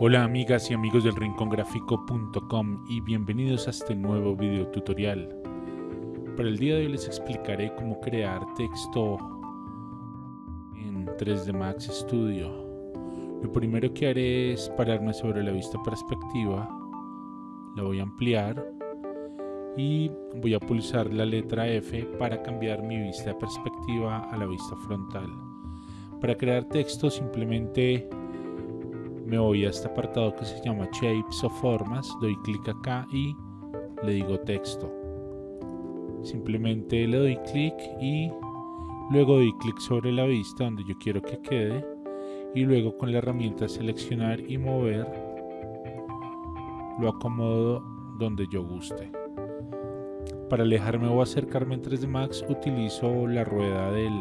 Hola amigas y amigos del rincongráfico.com y bienvenidos a este nuevo video tutorial. Para el día de hoy les explicaré cómo crear texto en 3D Max Studio. Lo primero que haré es pararme sobre la vista perspectiva, la voy a ampliar y voy a pulsar la letra F para cambiar mi vista perspectiva a la vista frontal. Para crear texto simplemente me voy a este apartado que se llama Shapes o Formas, doy clic acá y le digo texto. Simplemente le doy clic y luego doy clic sobre la vista donde yo quiero que quede y luego con la herramienta seleccionar y mover lo acomodo donde yo guste. Para alejarme o acercarme en 3D Max utilizo la rueda del,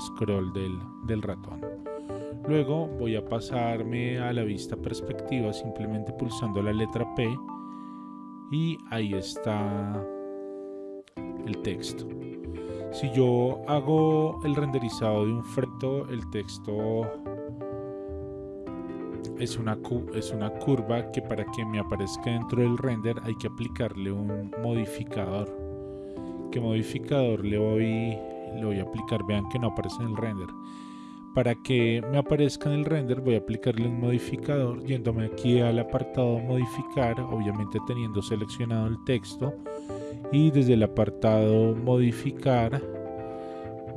scroll del, del ratón. Luego voy a pasarme a la vista perspectiva simplemente pulsando la letra P y ahí está el texto. Si yo hago el renderizado de un frento, el texto es una, es una curva que para que me aparezca dentro del render hay que aplicarle un modificador. ¿Qué modificador le voy, le voy a aplicar? Vean que no aparece en el render para que me aparezca en el render voy a aplicarle un modificador yéndome aquí al apartado modificar, obviamente teniendo seleccionado el texto. Y desde el apartado modificar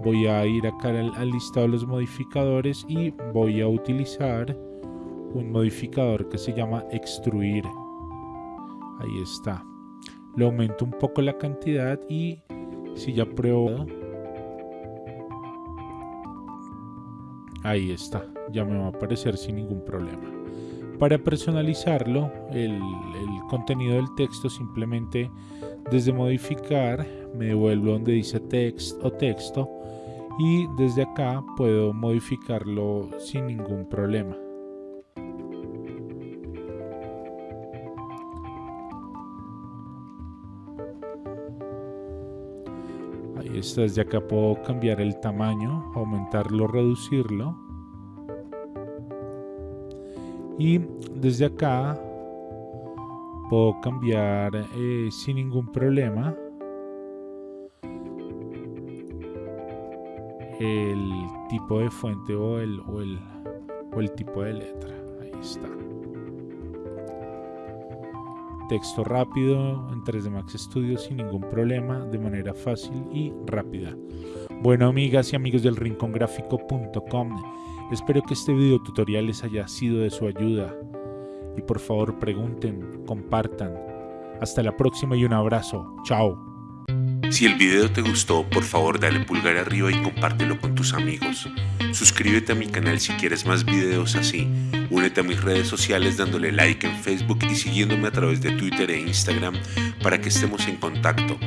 voy a ir acá al, listado de los modificadores y voy a utilizar un modificador que se llama extruir. Ahí está. Le aumento un poco la cantidad y si ya pruebo Ahí está, ya me va a aparecer sin ningún problema. Para personalizarlo, el, contenido del texto simplemente desde modificar me devuelvo donde dice text o texto y desde acá puedo modificarlo sin ningún problema. Desde acá puedo cambiar el tamaño, aumentarlo, reducirlo. Y desde acá puedo cambiar eh, sin ningún problema el tipo de fuente o el, o el, o el tipo de letra. Ahí está texto rápido en 3D Max Studio sin ningún problema, de manera fácil y rápida. Bueno amigas y amigos del rincongráfico.com, espero que este video tutorial les haya sido de su ayuda y por favor pregunten, compartan. Hasta la próxima y un abrazo. Chao. Si el video te gustó, por favor dale pulgar arriba y compártelo con tus amigos. Suscríbete a mi canal si quieres más videos así. Únete a mis redes sociales dándole like en Facebook y siguiéndome a través de Twitter e Instagram para que estemos en contacto.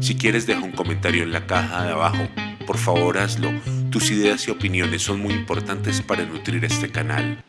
Si quieres deja un comentario en la caja de abajo. Por favor hazlo. Tus ideas y opiniones son muy importantes para nutrir este canal.